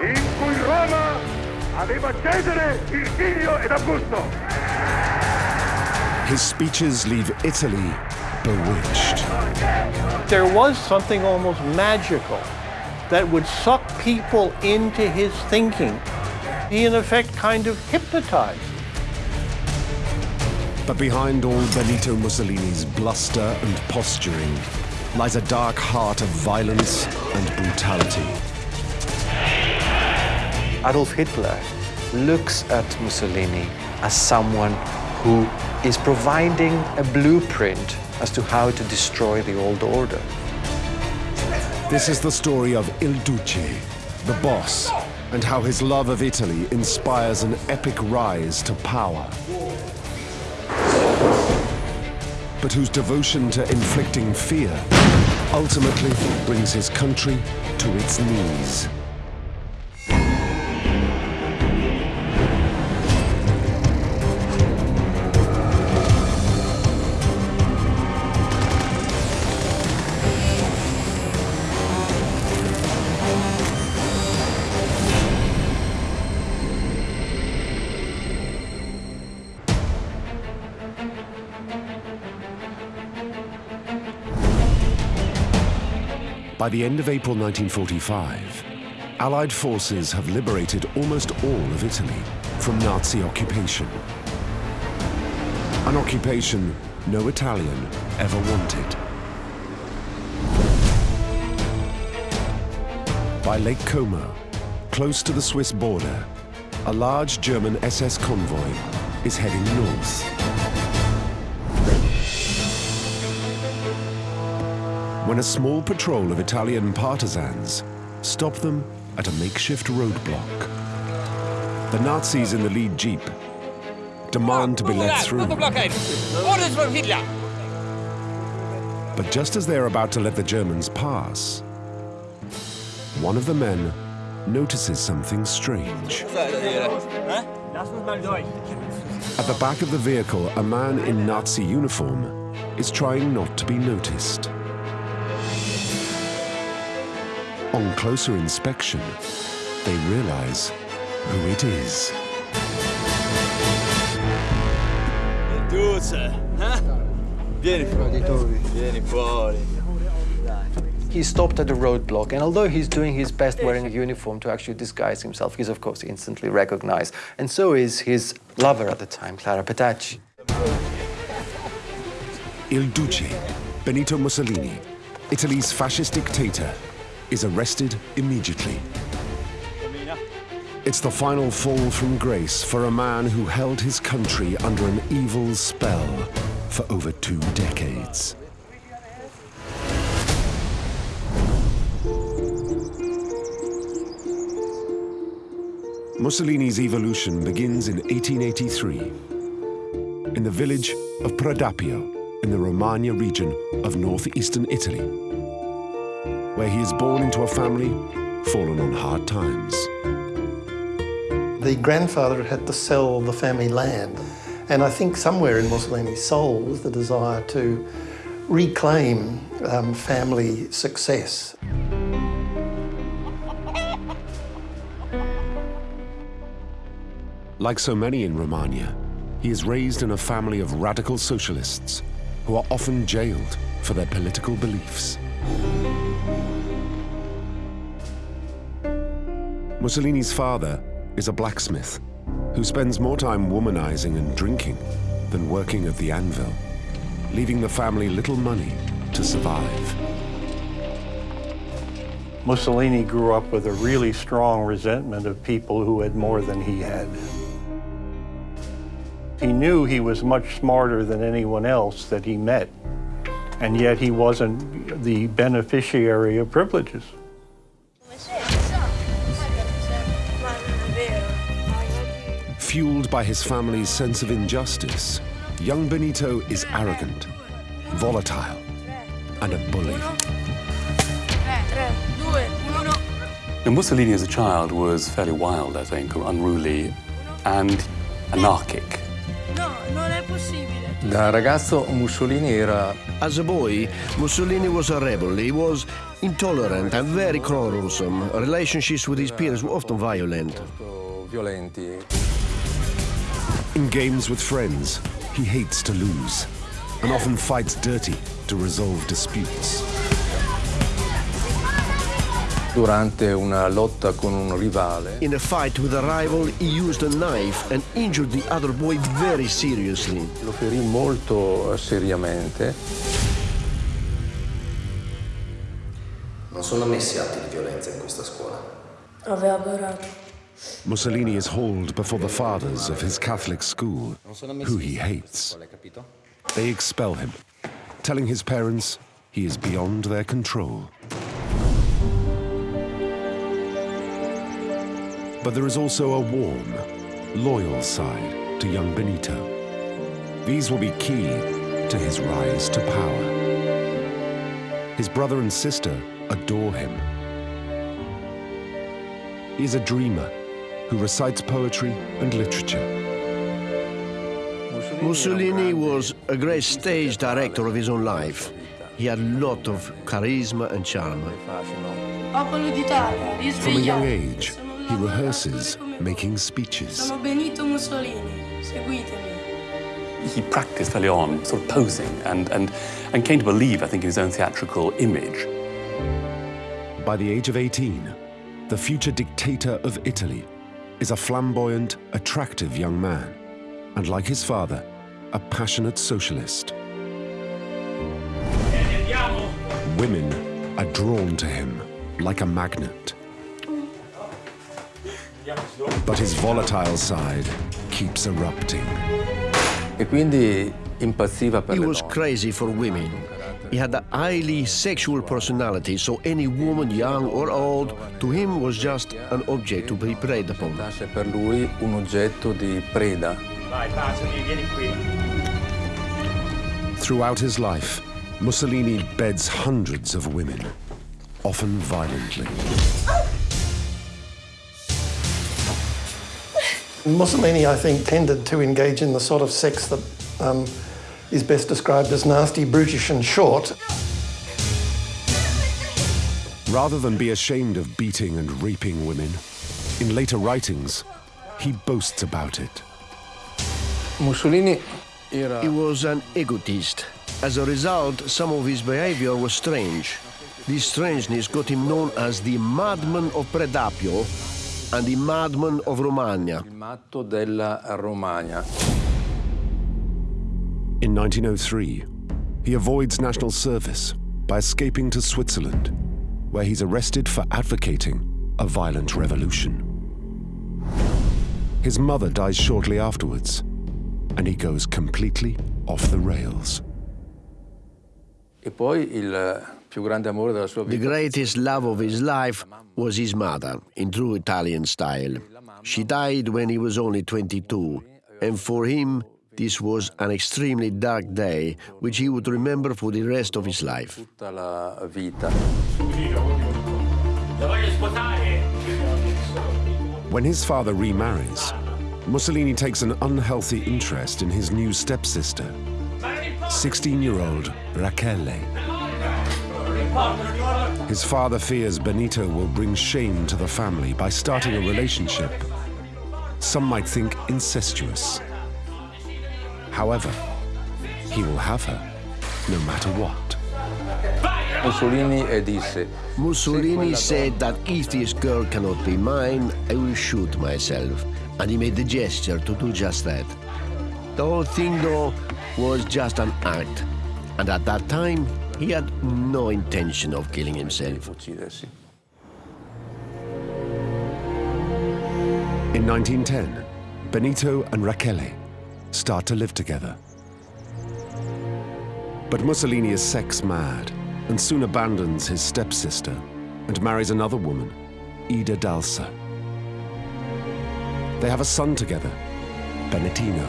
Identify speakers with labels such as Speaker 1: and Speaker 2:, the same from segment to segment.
Speaker 1: in cui Roma aveva Cesare, Virgilio ed Augusto.
Speaker 2: His speeches leave Italy bewitched.
Speaker 3: There was something almost magical that would suck people into his thinking. He, in effect, kind of hypnotized.
Speaker 2: But behind all Benito Mussolini's bluster and posturing lies a dark heart of violence and brutality.
Speaker 4: Adolf Hitler looks at Mussolini as someone who is providing a blueprint as to how to destroy the old order.
Speaker 2: This is the story of Il Duce, the boss, and how his love of Italy inspires an epic rise to power. But whose devotion to inflicting fear ultimately brings his country to its knees. By the end of April 1945, Allied forces have liberated almost all of Italy from Nazi occupation. An occupation no Italian ever wanted. By Lake Como, close to the Swiss border, a large German SS convoy is heading north. When a small patrol of Italian partisans stop them at a makeshift roadblock. The Nazis in the lead jeep demand to be let through. But just as they're about to let the Germans pass, one of the men notices something strange. At the back of the vehicle, a man in Nazi uniform is trying not to be noticed. On closer inspection, they realize who it is.
Speaker 4: Vieni fuori. Vieni fuori. He stopped at the roadblock, and although he's doing his best wearing a uniform to actually disguise himself, he's of course instantly recognized. And so is his lover at the time, Clara Petacci.
Speaker 2: Il Duce, Benito Mussolini, Italy's fascist dictator, is arrested immediately. It's the final fall from grace for a man who held his country under an evil spell for over two decades. Mussolini's evolution begins in 1883 in the village of Predappio in the Romagna region of northeastern Italy, where he is born into a family fallen on hard times.
Speaker 5: The grandfather had to sell the family land, and I think somewhere in Mussolini's soul was the desire to reclaim um, family success.
Speaker 2: Like so many in Romagna, he is raised in a family of radical socialists who are often jailed for their political beliefs. Mussolini's father is a blacksmith who spends more time womanizing and drinking than working at the anvil, leaving the family little money to survive.
Speaker 3: Mussolini grew up with a really strong resentment of people who had more than he had. He knew he was much smarter than anyone else that he met, and yet he wasn't the beneficiary of privileges.
Speaker 2: Fueled by his family's sense of injustice, young Benito is arrogant, volatile, and a bully.
Speaker 6: And Mussolini as a child was fairly wild, I think, or unruly and anarchic.
Speaker 7: No, non è possibile.
Speaker 4: Da ragazzo Mussolini era
Speaker 8: As a boy, Mussolini was a rebel. He was intolerant and very quarrelsome. Relationships with his peers were often violent.
Speaker 4: Molto violenti.
Speaker 2: In games with friends, he hates to lose and often fights dirty to resolve disputes.
Speaker 4: Durante una lotta con un rivale
Speaker 8: In a fight with a rival, he used a knife and injured the other boy very seriously.
Speaker 4: lo ferì molto eh, seriamente.
Speaker 9: Non sono ammessi atti di violenza in questa scuola.
Speaker 7: Aveva adorato.
Speaker 2: Mussolini is hauled before the fathers of his Catholic school, who he hates. They expel him, telling his parents he is beyond their control. But there is also a warm, loyal side to young Benito. These will be key to his rise to power. His brother and sister adore him. He is a dreamer who recites poetry and literature.
Speaker 8: Mussolini was a great stage director of his own life. He had a lot of charisma and charm.
Speaker 2: From a young age, he rehearses making speeches.
Speaker 7: Sono Benito Mussolini, seguitemi.
Speaker 6: He practiced early on, sort of posing, and, and, and came to believe, I think, in his own theatrical image.
Speaker 2: By the age of 18, the future dictator of Italy is a flamboyant, attractive young man, and like his father, a passionate socialist. Women are drawn to him like a magnet. But his volatile side keeps erupting.
Speaker 4: E quindi impazziva per
Speaker 8: He was crazy for women. He had a highly sexual personality, so any woman, young or old, to him was just an object to be preyed upon.
Speaker 4: Per lui un oggetto di preda.
Speaker 2: Throughout his life, Mussolini beds hundreds of women, often violently.
Speaker 5: Mussolini, I think, tended to engage in the sort of sex that um, is best described as nasty, brutish, and short.
Speaker 2: Rather than be ashamed of beating and raping women, in later writings, he boasts about it.
Speaker 4: Mussolini era
Speaker 8: He was an egotist. As a result, some of his behavior was strange. This strangeness got him known as the madman of Predappio and the madman of Romagna.
Speaker 2: In 1903, he avoids national service by escaping to Switzerland, where he's arrested for advocating a violent revolution. His mother dies shortly afterwards, and he goes completely off the rails.
Speaker 4: E poi il eh, più grande amore della sua
Speaker 8: The greatest love of his life was his mother, in true Italian style. She died when he was only 22, and for him, this was an extremely dark day, which he would remember for the rest of his life.
Speaker 4: tutta la vita.
Speaker 2: When his father remarries, Mussolini takes an unhealthy interest in his new stepsister, 16-year-old Rachele. His father fears Benito will bring shame to the family by starting a relationship. Some might think incestuous. However, he will have her, no matter what.
Speaker 4: Mussolini
Speaker 8: Mussolini said that if this girl cannot be mine, I will shoot myself. And he made the gesture to do just that. The whole thing, though, was just an act. And at that time, he had no intention of killing himself.
Speaker 2: In 1910, Benito and Rachele start to live together. But Mussolini is sex mad and soon abandons his stepsister and marries another woman, Ida Dalser. They have a son together, Benitino,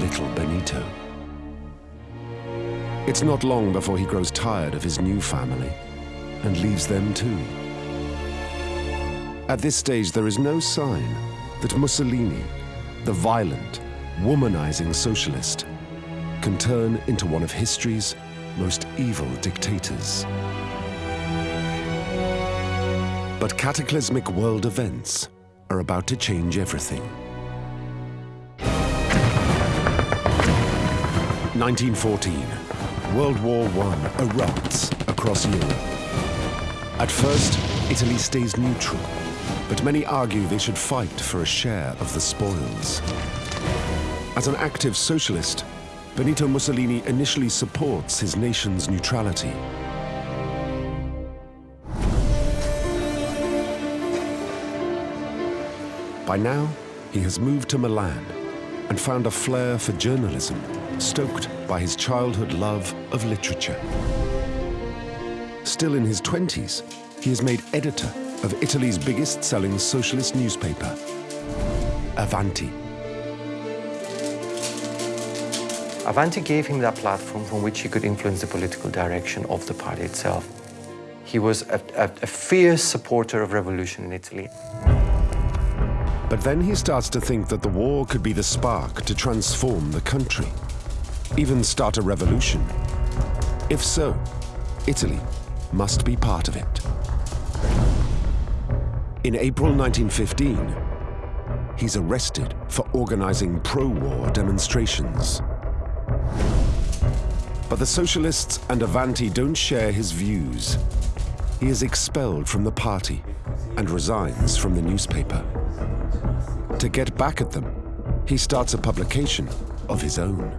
Speaker 2: little Benito. It's not long before he grows tired of his new family and leaves them too. At this stage, there is no sign that Mussolini, the violent, womanizing socialist can turn into one of history's most evil dictators. But cataclysmic world events are about to change everything. 1914, World War I erupts across Europe. At first, Italy stays neutral, but many argue they should fight for a share of the spoils. As an active socialist, Benito Mussolini initially supports his nation's neutrality. By now, he has moved to Milan and found a flair for journalism, stoked by his childhood love of literature. Still in his 20s, he is made editor of Italy's biggest selling socialist newspaper, Avanti.
Speaker 4: Avanti gave him that platform from which he could influence the political direction of the party itself. He was a, a, a fierce supporter of revolution in Italy.
Speaker 2: But then he starts to think that the war could be the spark to transform the country, even start a revolution. If so, Italy must be part of it. In April 1915, he's arrested for organizing pro-war demonstrations. But the socialists and Avanti don't share his views. He is expelled from the party and resigns from the newspaper. To get back at them, he starts a publication of his own.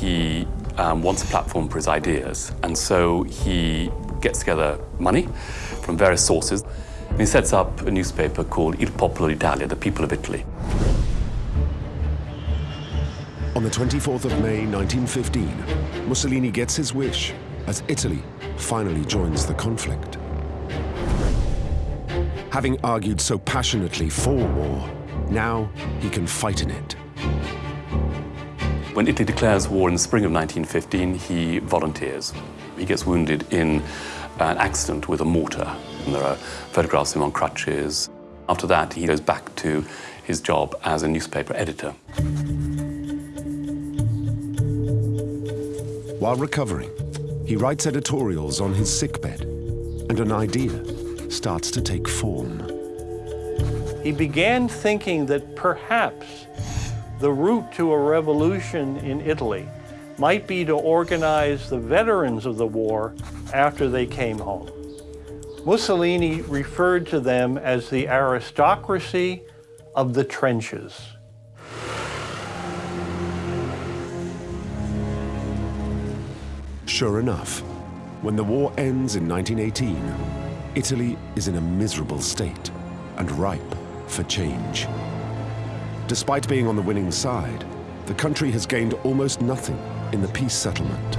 Speaker 6: He um, wants a platform for his ideas, and so he gets together money from various sources, and he sets up a newspaper called Il Popolo d'Italia, the People of Italy.
Speaker 2: On the 24th of May 1915, Mussolini gets his wish as Italy finally joins the conflict. Having argued so passionately for war, now he can fight in it.
Speaker 6: When Italy declares war in the spring of 1915, he volunteers. He gets wounded in an accident with a mortar, and there are photographs of him on crutches. After that, he goes back to his job as a newspaper editor.
Speaker 2: While recovering, he writes editorials on his sickbed, and an idea starts to take form.
Speaker 3: He began thinking that perhaps the route to a revolution in Italy might be to organize the veterans of the war after they came home. Mussolini referred to them as the aristocracy of the trenches.
Speaker 2: Sure enough, when the war ends in 1918, Italy is in a miserable state and ripe for change. Despite being on the winning side, the country has gained almost nothing in the peace settlement.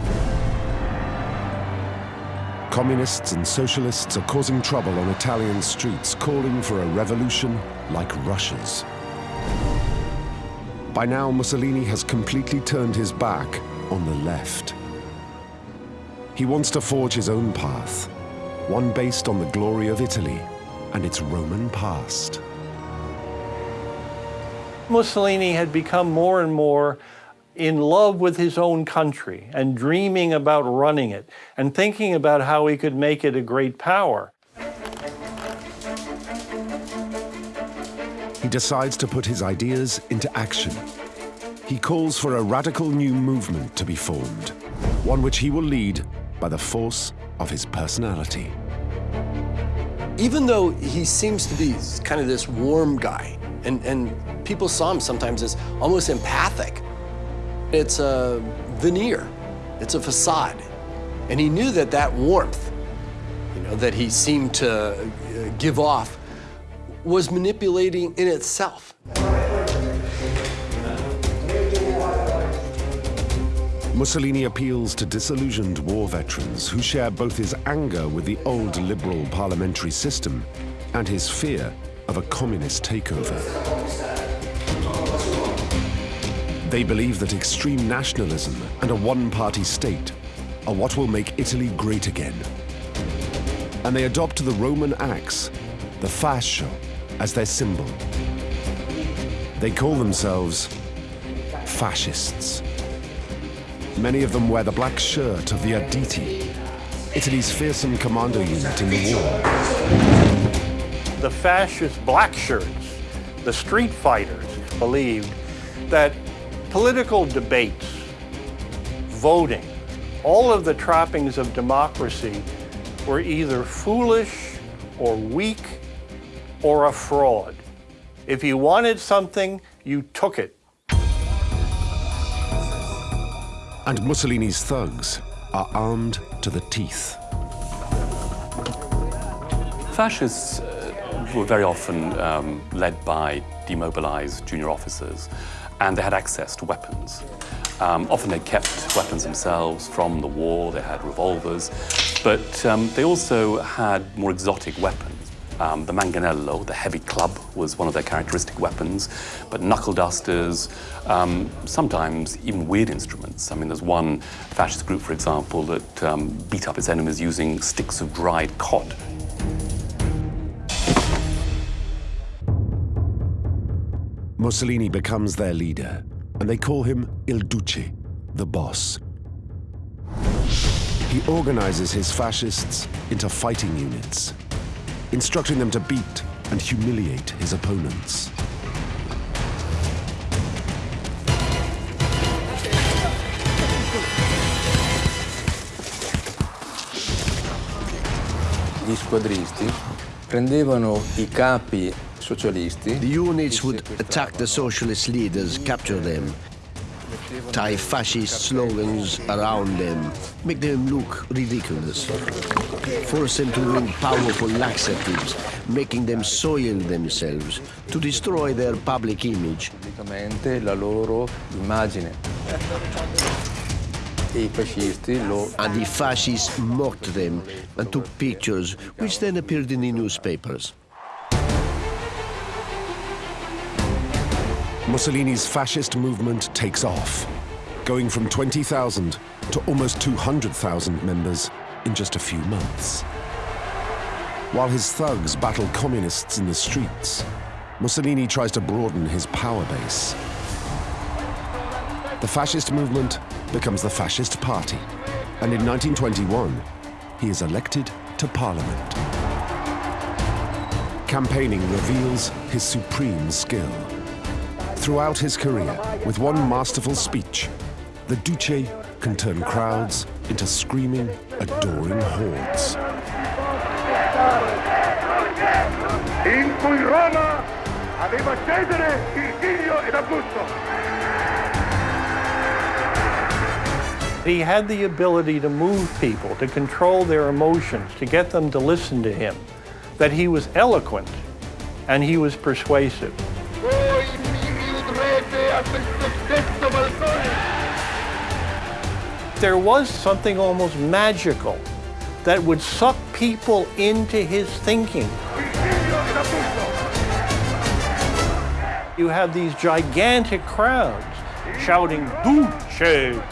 Speaker 2: Communists and socialists are causing trouble on Italian streets, calling for a revolution like Russia's. By now, Mussolini has completely turned his back on the left. He wants to forge his own path, one based on the glory of Italy and its Roman past.
Speaker 3: Mussolini had become more and more in love with his own country and dreaming about running it and thinking about how he could make it a great power.
Speaker 2: He decides to put his ideas into action. He calls for a radical new movement to be formed, one which he will lead by the force of his personality.
Speaker 10: Even though he seems to be kind of this warm guy, and, and people saw him sometimes as almost empathic, it's a veneer, it's a facade. And he knew that that warmth, you know, that he seemed to uh, give off was manipulating in itself.
Speaker 2: Mussolini appeals to disillusioned war veterans who share both his anger with the old liberal parliamentary system and his fear of a communist takeover. They believe that extreme nationalism and a one-party state are what will make Italy great again. And they adopt the Roman axe, the fascio, as their symbol. They call themselves fascists. Many of them wear the black shirt of the Arditi, Italy's fearsome commando unit in the war.
Speaker 3: The fascist black shirts, the street fighters, believed that political debates, voting, all of the trappings of democracy were either foolish or weak or a fraud. If you wanted something, you took it.
Speaker 2: And Mussolini's thugs are armed to the teeth.
Speaker 6: Fascists uh, were very often um, led by demobilized junior officers, and they had access to weapons. Um, often they kept weapons themselves from the war, they had revolvers, but um, they also had more exotic weapons. Um, the manganello, the heavy club, was one of their characteristic weapons, but knuckle dusters, um, sometimes even weird instruments. I mean, there's one fascist group, for example, that um, beat up its enemies using sticks of dried cod.
Speaker 2: Mussolini becomes their leader, and they call him Il Duce, the boss. He organizes his fascists into fighting units, instructing them to beat and humiliate his opponents.
Speaker 11: Gli squadristi prendevano i capi socialisti.
Speaker 8: The units would attack the socialist leaders, capture them, tie fascist slogans around them, make them look ridiculous, force them to drink powerful laxatives, making them soil themselves to destroy their public image.
Speaker 11: Praticamente la loro immagine. I fascisti lo...
Speaker 8: And the fascists mocked them and took pictures, which then appeared in the newspapers.
Speaker 2: Mussolini's fascist movement takes off, going from 20,000 to almost 200,000 members in just a few months. While his thugs battle communists in the streets, Mussolini tries to broaden his power base. The fascist movement becomes the Fascist Party, and in 1921, he is elected to parliament. Campaigning reveals his supreme skill. Throughout his career, with one masterful speech, the Duce can turn crowds into screaming, adoring hordes.
Speaker 1: in cui Roma aveva Cesare, Virgilio ed Augusto.
Speaker 3: He had the ability to move people, to control their emotions, to get them to listen to him, that he was eloquent and he was persuasive. There was something almost magical that would suck people into his thinking. You have these gigantic crowds shouting, Duce,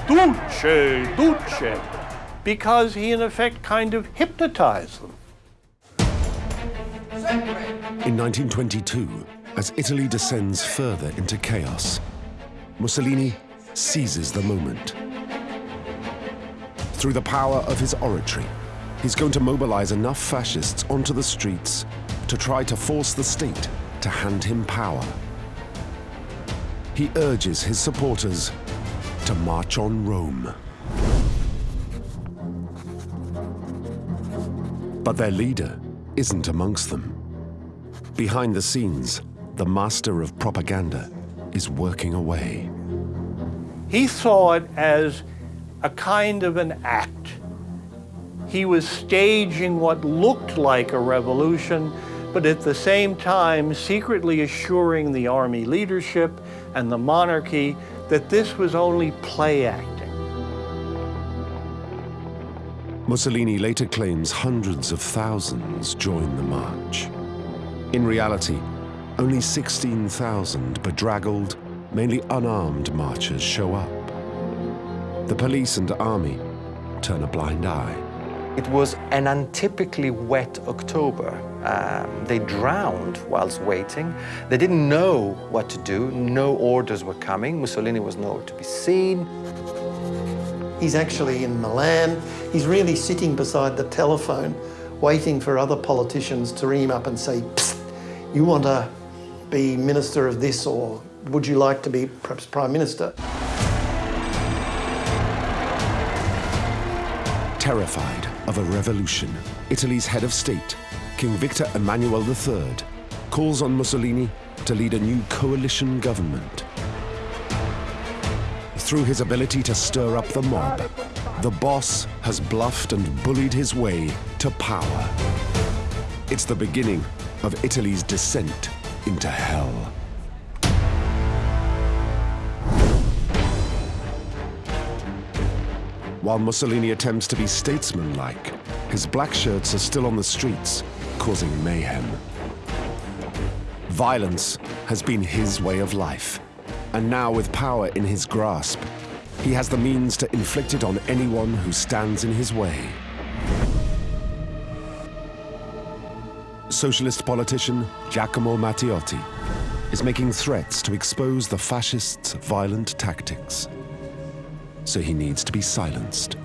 Speaker 3: Duce, Duce, because he in effect kind of hypnotized them.
Speaker 2: In 1922, as Italy descends further into chaos, Mussolini seizes the moment. Through the power of his oratory, he's going to mobilize enough fascists onto the streets to try to force the state to hand him power. He urges his supporters to march on Rome. But their leader isn't amongst them. Behind the scenes, the master of propaganda is working away.
Speaker 3: He saw it as a kind of an act. He was staging what looked like a revolution, but at the same time secretly assuring the army leadership and the monarchy that this was only play acting.
Speaker 2: Mussolini later claims hundreds of thousands join the march. In reality, only 16,000 bedraggled, mainly unarmed marchers show up. The police and army turn a blind eye.
Speaker 4: It was an untypically wet October. Um, they drowned whilst waiting. They didn't know what to do. No orders were coming. Mussolini was nowhere to be seen.
Speaker 5: He's actually in Milan. He's really sitting beside the telephone, waiting for other politicians to ring him up and say, Psst, you want to be minister of this or would you like to be perhaps prime minister?
Speaker 2: Terrified of a revolution, Italy's head of state, King Victor Emmanuel III, calls on Mussolini to lead a new coalition government. Through his ability to stir up the mob, the boss has bluffed and bullied his way to power. It's the beginning of Italy's descent into hell. While Mussolini attempts to be statesmanlike, his black shirts are still on the streets, causing mayhem. Violence has been his way of life, and now with power in his grasp, he has the means to inflict it on anyone who stands in his way. Socialist politician Giacomo Matteotti is making threats to expose the fascists' violent tactics so he needs to be silenced.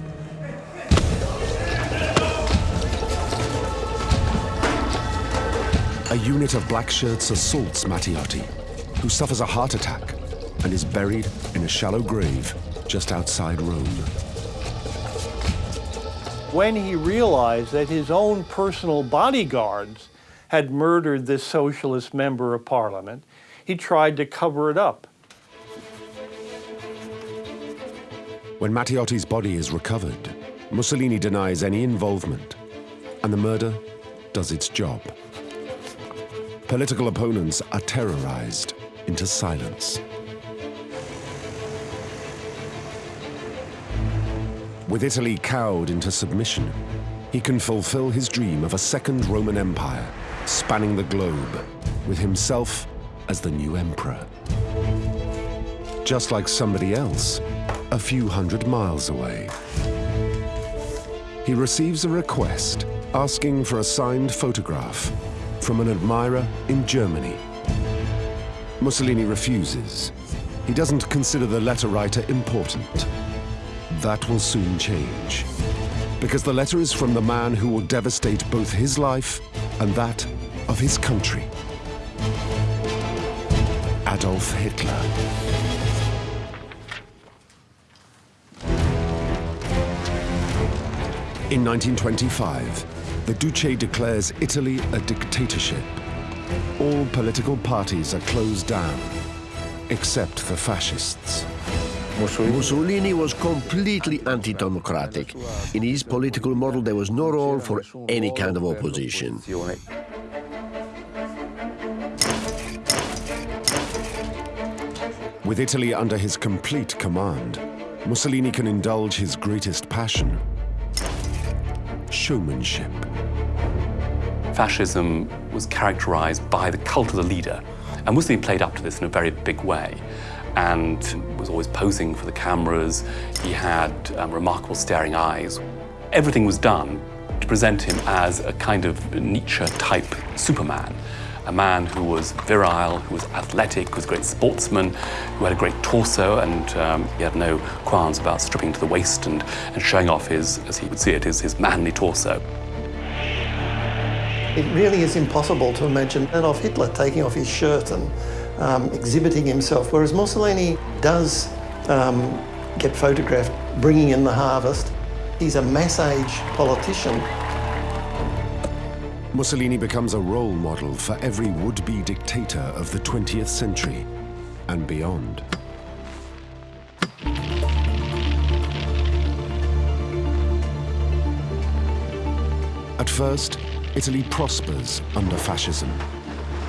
Speaker 2: A unit of black shirts assaults Matteotti, who suffers a heart attack and is buried in a shallow grave just outside Rome.
Speaker 3: When he realized that his own personal bodyguards had murdered this socialist member of parliament, he tried to cover it up.
Speaker 2: When Matteotti's body is recovered, Mussolini denies any involvement, and the murder does its job. Political opponents are terrorized into silence. With Italy cowed into submission, he can fulfill his dream of a second Roman Empire, spanning the globe, with himself as the new emperor. Just like somebody else, a few hundred miles away. He receives a request asking for a signed photograph from an admirer in Germany. Mussolini refuses. He doesn't consider the letter writer important. That will soon change. Because the letter is from the man who will devastate both his life and that of his country. Adolf Hitler. In 1925, the Duce declares Italy a dictatorship. All political parties are closed down, except the fascists.
Speaker 8: Mussolini was completely anti-democratic. In his political model, there was no role for any kind of opposition.
Speaker 2: With Italy under his complete command, Mussolini can indulge his greatest passion, showmanship.
Speaker 6: Fascism was characterized by the cult of the leader, and Mussolini played up to this in a very big way and was always posing for the cameras. He had um, remarkable staring eyes. Everything was done to present him as a kind of Nietzsche-type Superman a man who was virile, who was athletic, who was a great sportsman, who had a great torso, and um, he had no qualms about stripping to the waist and, and showing off his, as he would see it, his, his manly torso.
Speaker 5: It really is impossible to imagine Adolf Hitler taking off his shirt and um, exhibiting himself, whereas Mussolini does um, get photographed bringing in the harvest. He's a mass-age politician
Speaker 2: Mussolini becomes a role model for every would-be dictator of the 20th century and beyond. At first, Italy prospers under fascism.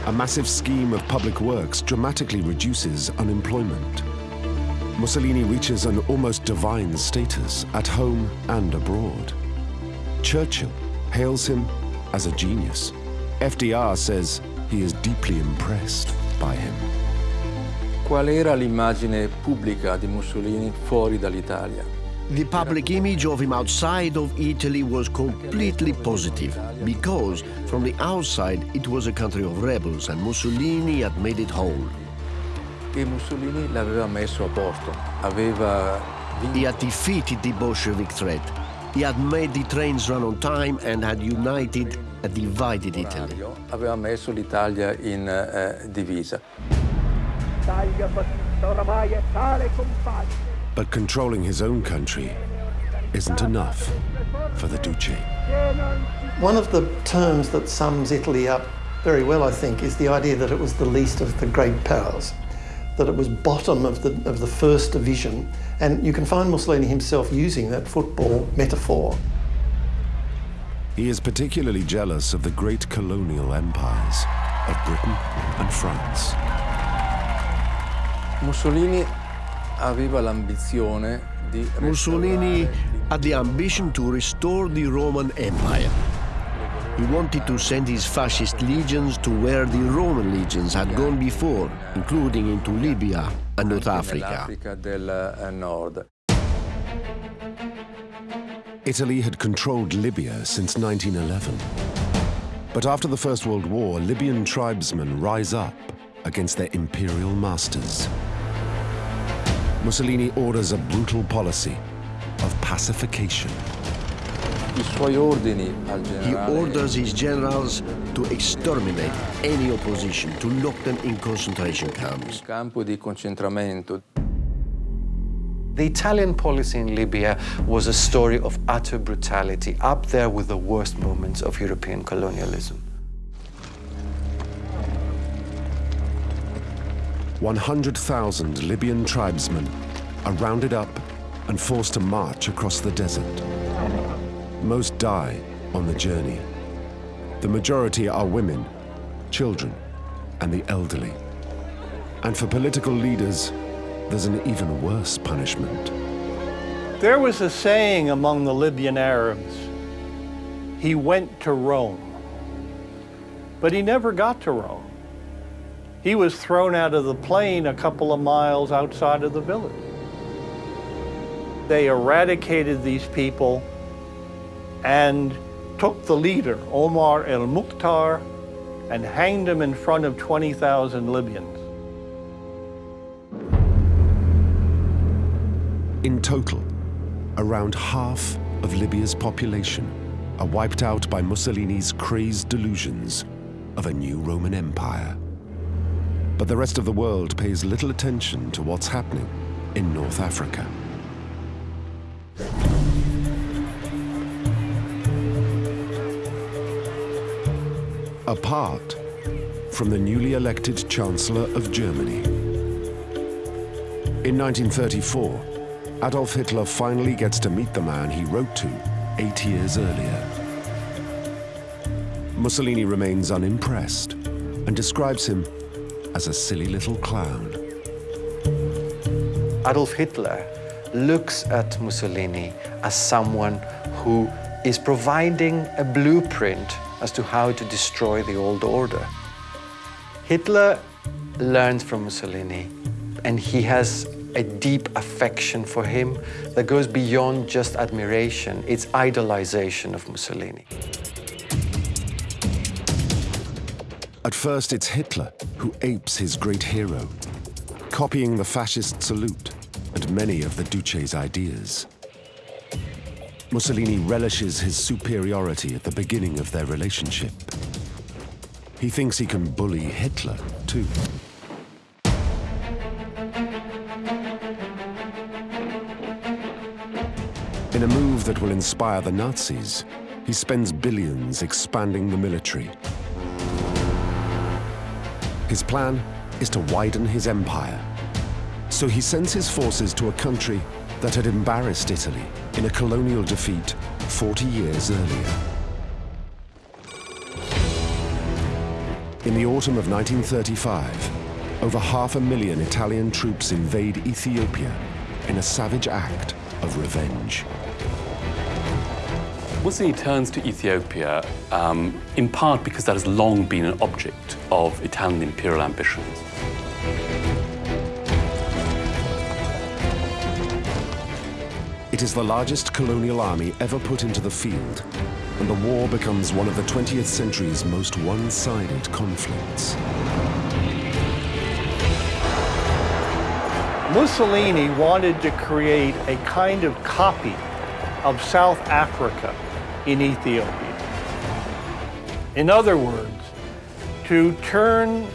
Speaker 2: A massive scheme of public works dramatically reduces unemployment. Mussolini reaches an almost divine status at home and abroad. Churchill hails him as a genius. FDR says he is deeply impressed by him.
Speaker 11: Qual era l'immagine pubblica di Mussolini fuori dall'Italia?
Speaker 8: The public image of him outside of Italy was completely positive because from the outside it was a country of rebels and Mussolini had made it whole.
Speaker 11: E Mussolini l'aveva messo a posto, aveva
Speaker 8: He had defeated the Bolshevik threat. He had made the trains run on time and had united a divided Italy.
Speaker 11: aveva messo l'Italia in eh, divisa.
Speaker 2: But controlling his own country isn't enough for the Duce.
Speaker 5: One of the terms that sums Italy up very well, I think, is the idea that it was the least of the great powers, that it was bottom of the, of the first division. And you can find Mussolini himself using that football metaphor.
Speaker 2: He is particularly jealous of the great colonial empires of Britain and France.
Speaker 11: Mussolini aveva l'ambizione di
Speaker 8: Mussolini had the ambition to restore the Roman Empire. He wanted to send his fascist legions to where the Roman legions had gone before, including into Libya and North Africa.
Speaker 2: Italy had controlled Libya since 1911. But after the First World War, Libyan tribesmen rise up against their imperial masters. Mussolini orders a brutal policy of pacification.
Speaker 11: I suoi ordini al
Speaker 8: He orders his generals to exterminate any opposition, to lock them in concentration camps.
Speaker 4: The Italian policy in Libya was a story of utter brutality, up there with the worst moments of European colonialism.
Speaker 2: 100,000 Libyan tribesmen are rounded up and forced to march across the desert. Most die on the journey. The majority are women, children, and the elderly. And for political leaders, there's an even worse punishment.
Speaker 3: There was a saying among the Libyan Arabs he went to Rome, but he never got to Rome. He was thrown out of the plane a couple of miles outside of the village. They eradicated these people and took the leader, Omar el Mukhtar, and hanged him in front of 20,000 Libyans.
Speaker 2: Total, around half of Libya's population are wiped out by Mussolini's crazed delusions of a new Roman Empire. But the rest of the world pays little attention to what's happening in North Africa. Apart from the newly elected Chancellor of Germany. In 1934, Adolf Hitler finally gets to meet the man he wrote to eight years earlier. Mussolini remains unimpressed and describes him as a silly little clown.
Speaker 4: Adolf Hitler looks at Mussolini as someone who is providing a blueprint as to how to destroy the old order. Hitler learns from Mussolini and he has a deep affection for him that goes beyond just admiration, it's idolization of Mussolini.
Speaker 2: At first, it's Hitler who apes his great hero, copying the fascist salute and many of the Duce's ideas. Mussolini relishes his superiority at the beginning of their relationship. He thinks he can bully Hitler, too. In a move that will inspire the Nazis, he spends billions expanding the military. His plan is to widen his empire. So he sends his forces to a country that had embarrassed Italy in a colonial defeat 40 years earlier. In the autumn of 1935, over half a million Italian troops invade Ethiopia in a savage act of revenge.
Speaker 6: Mussolini turns to Ethiopia um, in part because that has long been an object of Italian imperial ambitions.
Speaker 2: It is the largest colonial army ever put into the field, and the war becomes one of the 20th century's most one-sided conflicts.
Speaker 3: Mussolini wanted to create a kind of copy of South Africa in Ethiopia. In other words, to turn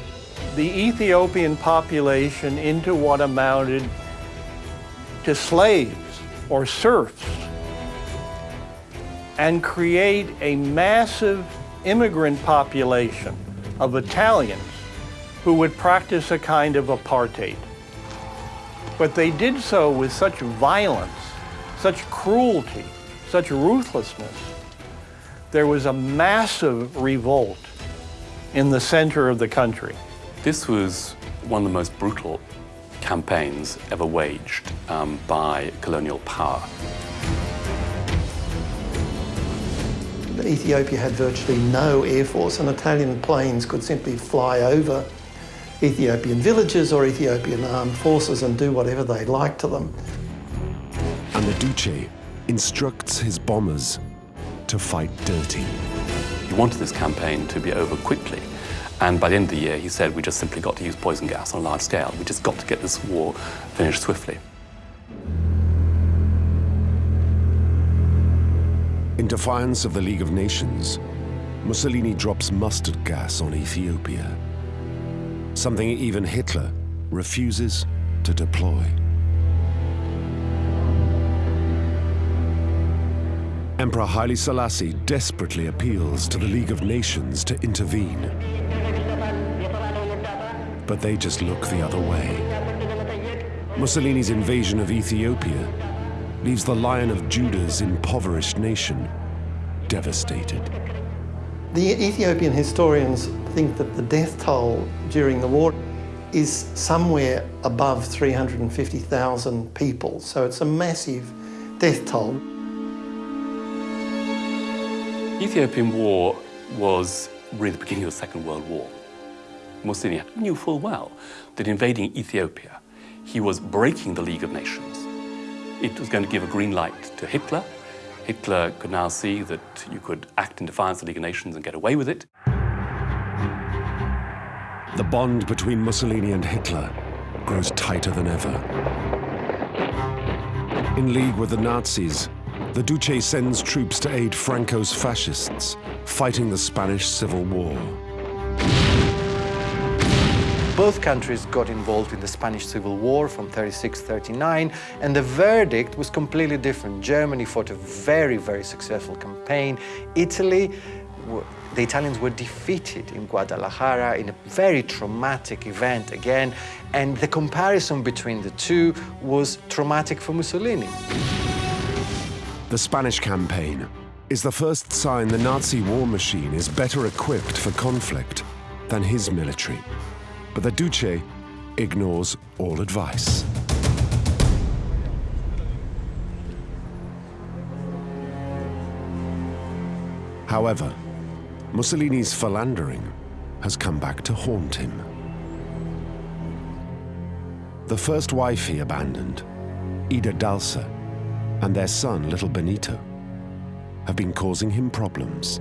Speaker 3: the Ethiopian population into what amounted to slaves or serfs and create a massive immigrant population of Italians who would practice a kind of apartheid. But they did so with such violence, such cruelty, such ruthlessness. There was a massive revolt in the center of the country.
Speaker 6: This was one of the most brutal campaigns ever waged um, by colonial power.
Speaker 5: Ethiopia had virtually no air force and Italian planes could simply fly over Ethiopian villages or Ethiopian armed forces and do whatever they liked to them.
Speaker 2: And the Duce instructs his bombers to fight dirty.
Speaker 6: He wanted this campaign to be over quickly. And by the end of the year, he said, we just simply got to use poison gas on a large scale. We just got to get this war finished swiftly.
Speaker 2: In defiance of the League of Nations, Mussolini drops mustard gas on Ethiopia, something even Hitler refuses to deploy. Emperor Haile Selassie desperately appeals to the League of Nations to intervene. But they just look the other way. Mussolini's invasion of Ethiopia leaves the Lion of Judah's impoverished nation devastated.
Speaker 5: The Ethiopian historians think that the death toll during the war is somewhere above 350,000 people, so it's a massive death toll.
Speaker 6: Ethiopian War was really the beginning of the Second World War. Mussolini knew full well that invading Ethiopia, he was breaking the League of Nations. It was going to give a green light to Hitler. Hitler could now see that you could act in defiance of the League of Nations and get away with it.
Speaker 2: The bond between Mussolini and Hitler grows tighter than ever. In league with the Nazis, the Duce sends troops to aid Franco's fascists, fighting the Spanish Civil War.
Speaker 4: Both countries got involved in the Spanish Civil War from 36-39, and the verdict was completely different. Germany fought a very, very successful campaign. Italy, the Italians were defeated in Guadalajara in a very traumatic event again, and the comparison between the two was traumatic for Mussolini.
Speaker 2: The Spanish campaign is the first sign the Nazi war machine is better equipped for conflict than his military. But the Duce ignores all advice. However, Mussolini's philandering has come back to haunt him. The first wife he abandoned, Ida Dalser, and their son, little Benito, have been causing him problems.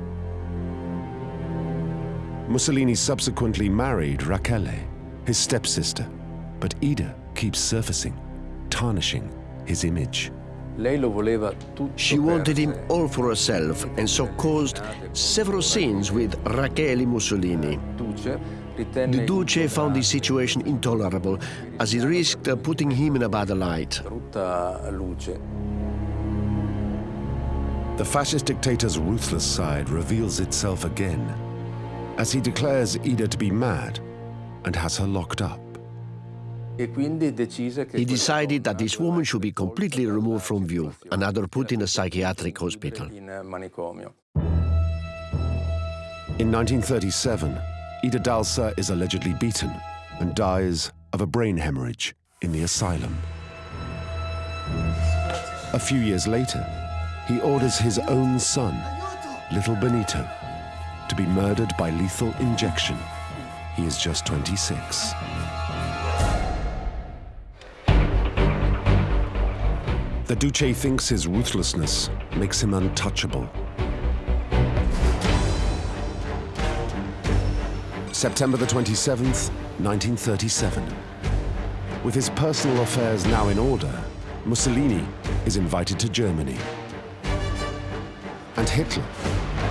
Speaker 2: Mussolini subsequently married Rachele, his stepsister, but Ida keeps surfacing, tarnishing his image.
Speaker 8: She wanted him all for herself and so caused several scenes with Rachele Mussolini. The Duce found the situation intolerable as it risked putting him in a bad light.
Speaker 2: The fascist dictator's ruthless side reveals itself again as he declares Ida to be mad and has her locked up.
Speaker 8: He decided that this woman should be completely removed from view and either put in a psychiatric hospital.
Speaker 2: In 1937, Ida Dalser is allegedly beaten and dies of a brain hemorrhage in the asylum. A few years later, he orders his own son, little Benito, to be murdered by lethal injection. He is just 26. The Duce thinks his ruthlessness makes him untouchable. September the 27th, 1937. With his personal affairs now in order, Mussolini is invited to Germany. And Hitler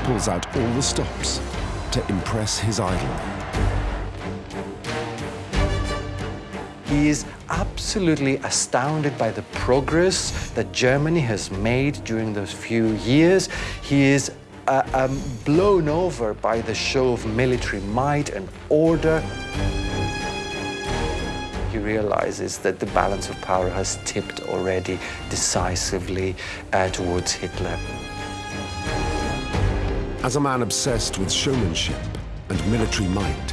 Speaker 2: pulls out all the stops to impress his idol.
Speaker 4: He is absolutely astounded by the progress that Germany has made during those few years. He is uh, um, blown over by the show of military might and order. He realizes that the balance of power has tipped already decisively uh, towards Hitler.
Speaker 2: As a man obsessed with showmanship and military might,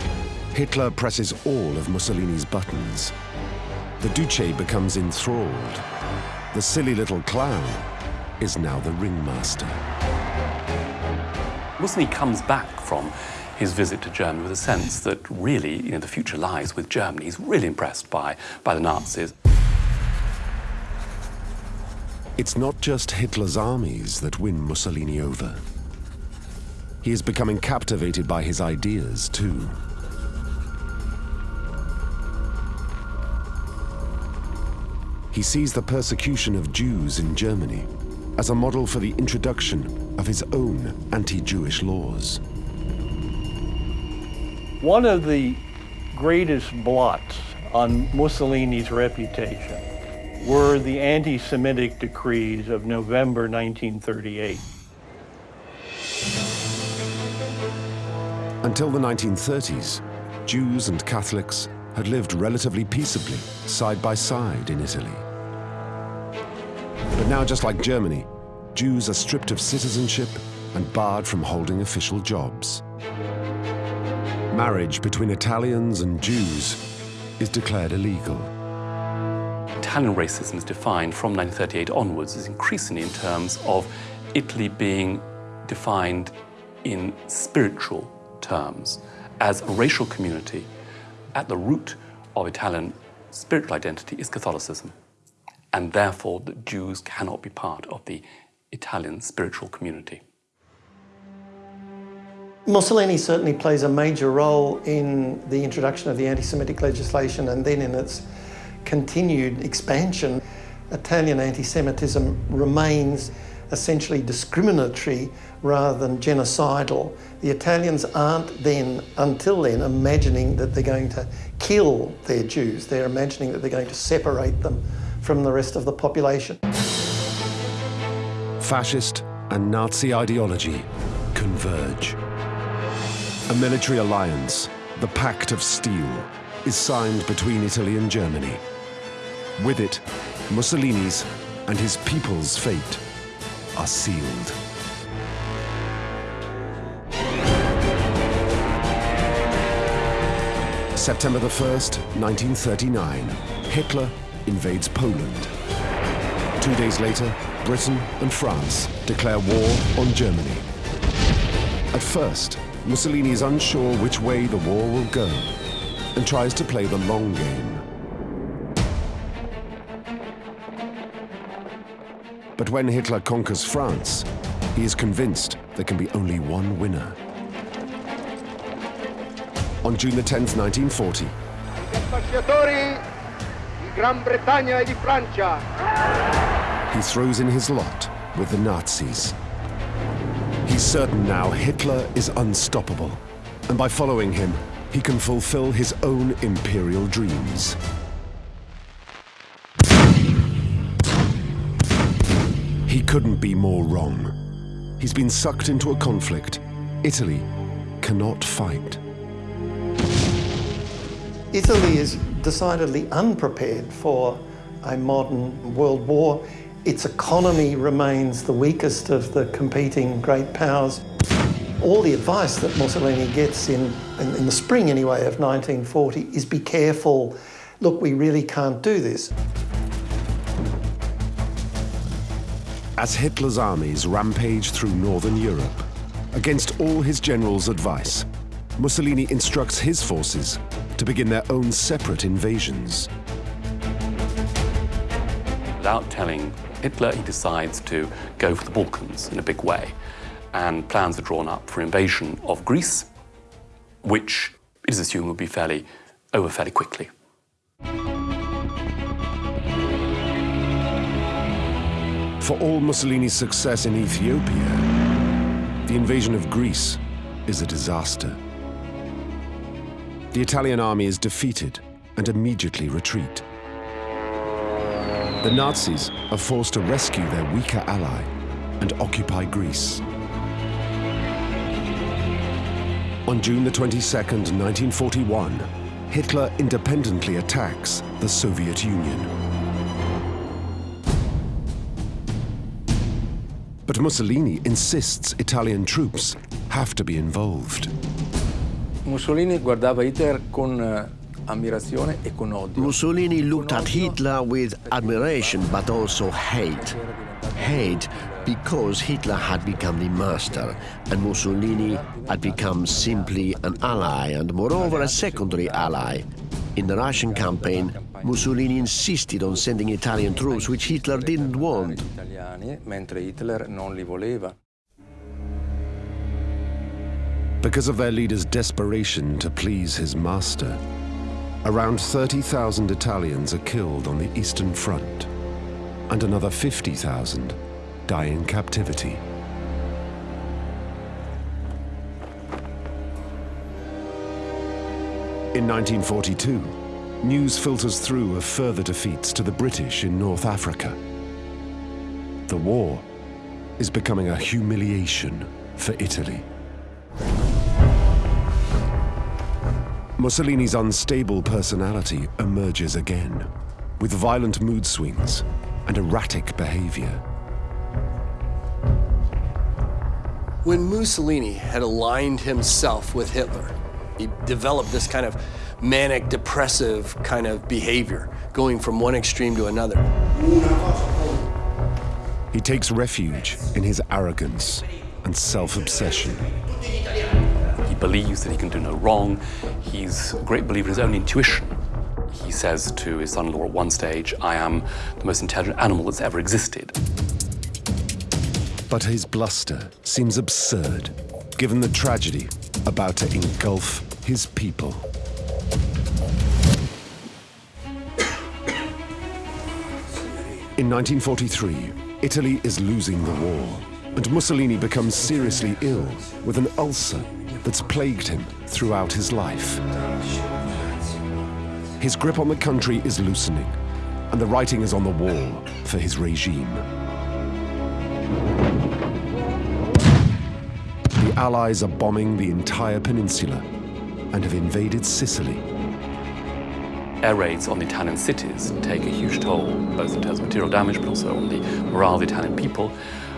Speaker 2: Hitler presses all of Mussolini's buttons. The Duce becomes enthralled. The silly little clown is now the ringmaster.
Speaker 6: Mussolini comes back from his visit to Germany with a sense that really, you know, the future lies with Germany. He's really impressed by, by the Nazis.
Speaker 2: It's not just Hitler's armies that win Mussolini over. He is becoming captivated by his ideas, too. He sees the persecution of Jews in Germany as a model for the introduction of his own anti-Jewish laws.
Speaker 3: One of the greatest blots on Mussolini's reputation were the anti-Semitic decrees of November 1938.
Speaker 2: Until the 1930s, Jews and Catholics had lived relatively peaceably, side by side in Italy. But now, just like Germany, Jews are stripped of citizenship and barred from holding official jobs. Marriage between Italians and Jews is declared illegal.
Speaker 6: Italian racism is defined from 1938 onwards as increasingly in terms of Italy being defined in spiritual terms as a racial community. At the root of Italian spiritual identity is Catholicism, and therefore the Jews cannot be part of the Italian spiritual community.
Speaker 5: Mussolini certainly plays a major role in the introduction of the anti-Semitic legislation and then in its continued expansion. Italian anti-Semitism remains essentially discriminatory rather than genocidal. The Italians aren't then, until then, imagining that they're going to kill their Jews. They're imagining that they're going to separate them from the rest of the population.
Speaker 2: Fascist and Nazi ideology converge. A military alliance, the Pact of Steel, is signed between Italy and Germany. With it, Mussolini's and his people's fate are sealed. September the 1st, 1939, Hitler invades Poland. Two days later, Britain and France declare war on Germany. At first, Mussolini is unsure which way the war will go and tries to play the long game. But when Hitler conquers France, he is convinced there can be only one winner. On June the 10th, 1940,
Speaker 1: Ambasciatori di Gran Bretagna e di Francia.
Speaker 2: he throws in his lot with the Nazis. He's certain now Hitler is unstoppable, and by following him, he can fulfill his own imperial dreams. Couldn't be more wrong. He's been sucked into a conflict Italy cannot fight.
Speaker 5: Italy is decidedly unprepared for a modern world war. Its economy remains the weakest of the competing great powers. All the advice that Mussolini gets in, in, in the spring anyway of 1940 is be careful, look, we really can't do this.
Speaker 2: As Hitler's armies rampage through northern Europe, against all his generals' advice, Mussolini instructs his forces to begin their own separate invasions.
Speaker 6: without telling Hitler, he decides to go for the Balkans in a big way. And plans are drawn up for invasion of Greece, which it is assumed will be fairly over fairly quickly.
Speaker 2: For all Mussolini's success in Ethiopia, the invasion of Greece is a disaster. The Italian army is defeated and immediately retreat. The Nazis are forced to rescue their weaker ally and occupy Greece. On June the 22nd, 1941, Hitler independently attacks the Soviet Union. But Mussolini insists Italian troops have to be involved.
Speaker 11: Mussolini guardava Hitler con eh, ammirazione e con odio.
Speaker 8: Mussolini looked at Hitler with admiration but also hate. Hate because Hitler had become the master and Mussolini had become simply an ally and moreover a secondary ally. In the Russian campaign, Mussolini insisted on sending Italian troops, which Hitler didn't want.
Speaker 11: Italiani, mentre Hitler non li voleva.
Speaker 2: Because of their leader's desperation to please his master, around 30,000 Italians are killed on the Eastern Front, and another 50,000 die in captivity. In 1942, news filters through of further defeats to the British in North Africa. The war is becoming a humiliation for Italy. Mussolini's unstable personality emerges again, with violent mood swings and erratic behavior.
Speaker 10: When Mussolini had aligned himself with Hitler, he developed this kind of manic depressive kind of behavior, going from one extreme to another.
Speaker 2: He takes refuge in his arrogance and self-obsession.
Speaker 6: He believes that he can do no wrong. He's a great believer in his own intuition. He says to his son-in-law at one stage, I am the most intelligent animal that's ever existed.
Speaker 2: But his bluster seems absurd, given the tragedy about to engulf his people. In 1943, Italy is losing the war, and Mussolini becomes seriously ill with an ulcer that's plagued him throughout his life. His grip on the country is loosening, and the writing is on the wall for his regime. The Allies are bombing the entire peninsula and have invaded Sicily.
Speaker 6: Air raids on the Italian cities take a huge toll, both in terms of material damage, but also on the morale of the Italian people.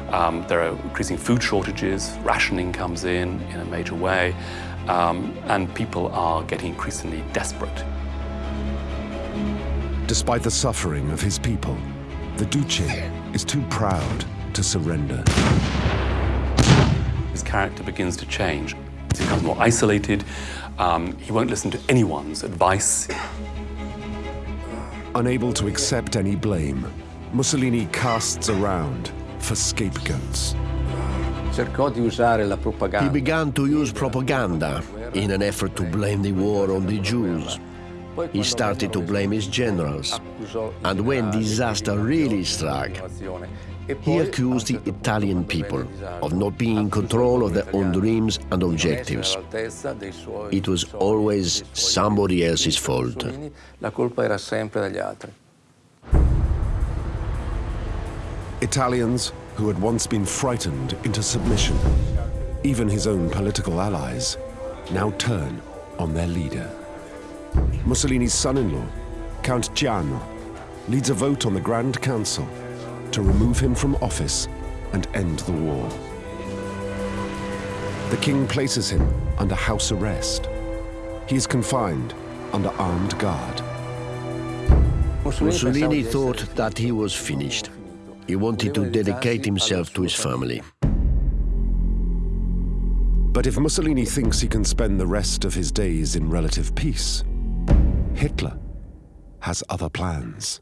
Speaker 6: Um, there are increasing food shortages, rationing comes in in a major way, um, and people are getting increasingly desperate.
Speaker 2: Despite the suffering of his people, the Duce is too proud to surrender.
Speaker 6: His character begins to change. He becomes more isolated. Um, he won't listen to anyone's advice.
Speaker 2: Unable to accept any blame, Mussolini casts around for scapegoats.
Speaker 11: Cercò di usare la propaganda.
Speaker 8: He began to use propaganda in an effort to blame the war on the Jews. He started to blame his generals. And when disaster really struck, he accused the Italian people of not being in control of their own dreams and objectives. It was always somebody else's fault.
Speaker 11: La colpa era sempre degli altri.
Speaker 2: Italians who had once been frightened into submission, even his own political allies, now turn on their leader. Mussolini's son-in-law, Count Ciano, leads a vote on the Grand Council to remove him from office and end the war. The king places him under house arrest. He is confined under armed guard.
Speaker 8: Mussolini thought that he was finished. He wanted to dedicate himself to his family.
Speaker 2: But if Mussolini thinks he can spend the rest of his days in relative peace, Hitler has other plans.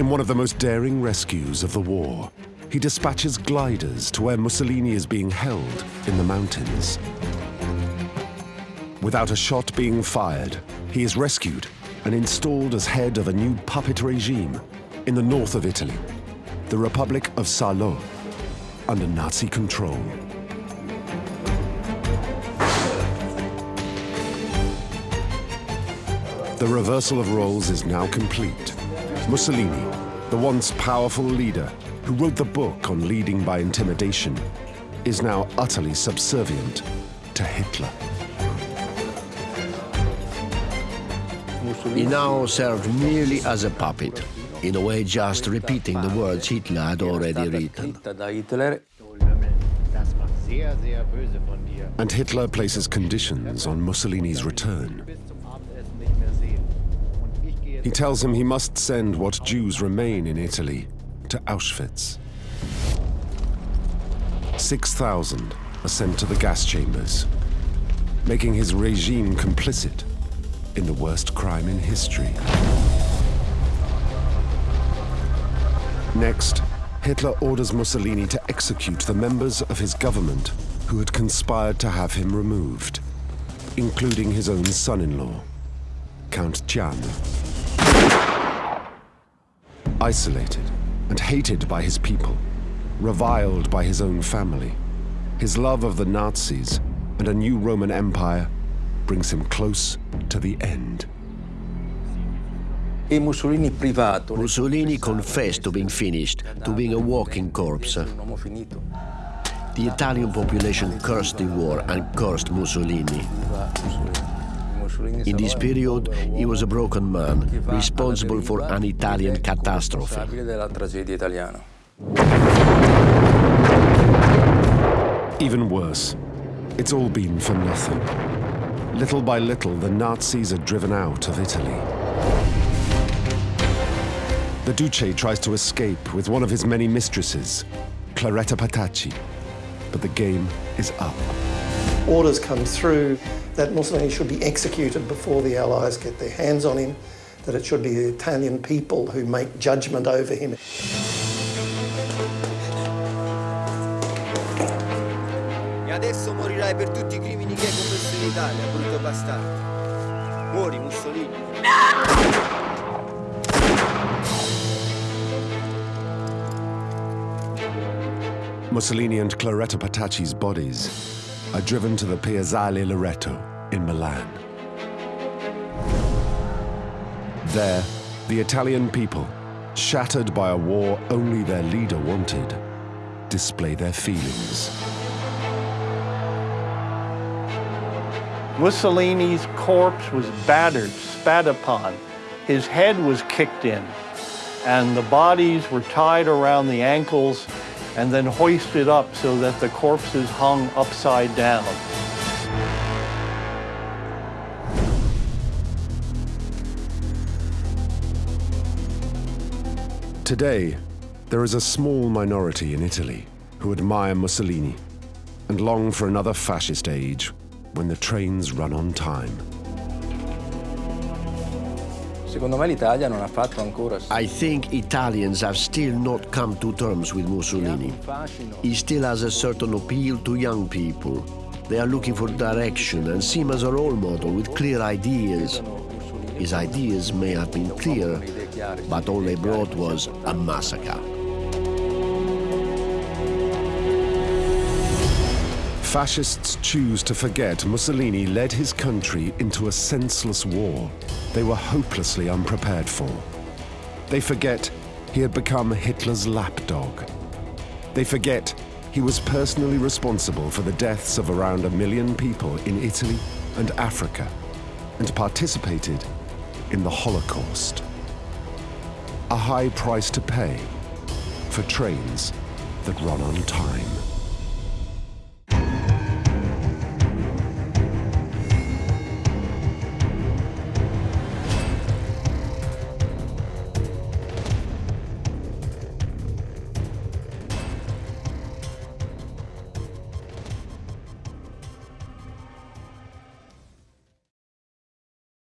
Speaker 2: In one of the most daring rescues of the war, he dispatches gliders to where Mussolini is being held in the mountains. Without a shot being fired, he is rescued and installed as head of a new puppet regime in the north of Italy, the Republic of Salo, under Nazi control. The reversal of roles is now complete. Mussolini, the once powerful leader who wrote the book on leading by intimidation, is now utterly subservient to Hitler.
Speaker 8: He now served merely as a puppet, in a way just repeating the words Hitler had already written.
Speaker 2: And Hitler places conditions on Mussolini's return. He tells him he must send what Jews remain in Italy to Auschwitz. 6,000 are sent to the gas chambers, making his regime complicit in the worst crime in history. Next, Hitler orders Mussolini to execute the members of his government who had conspired to have him removed, including his own son-in-law, Count Ciano. Isolated and hated by his people, reviled by his own family, his love of the Nazis and a new Roman Empire brings him close to the end.
Speaker 11: Mussolini privato.
Speaker 8: Confessed to being finished, to being a walking corpse. The Italian population cursed the war and cursed Mussolini. In this period, he was a broken man, responsible for an Italian catastrophe.
Speaker 2: Even worse, it's all been for nothing. Little by little, the Nazis are driven out of Italy. The Duce tries to escape with one of his many mistresses, Claretta Petacci, but the game is up.
Speaker 5: Orders come through that Mussolini should be executed before the Allies get their hands on him, that it should be the Italian people who make judgment over him.
Speaker 12: E adesso morirai per tutti i crimini che hai commesso in Italia, brutto bastardo. Muori, Mussolini.
Speaker 2: Mussolini and Claretta Petacci's bodies are driven to the Piazzale Loreto in Milan. There, the Italian people, shattered by a war only their leader wanted, display their feelings.
Speaker 3: Mussolini's corpse was battered, spat upon. His head was kicked in, and the bodies were tied around the ankles and then hoisted up so that the corpses hung upside down.
Speaker 2: Today, there is a small minority in Italy who admire Mussolini and long for another fascist age when the trains run on time.
Speaker 8: I think Italians have still not come to terms with Mussolini. He still has a certain appeal to young people. They are looking for direction and see him as a role model with clear ideas. His ideas may have been clear, but all they brought was a massacre.
Speaker 2: Fascists choose to forget Mussolini led his country into a senseless war they were hopelessly unprepared for. They forget he had become Hitler's lapdog. They forget he was personally responsible for the deaths of around a million people in Italy and Africa and participated in the Holocaust. A high price to pay for trains that run on time.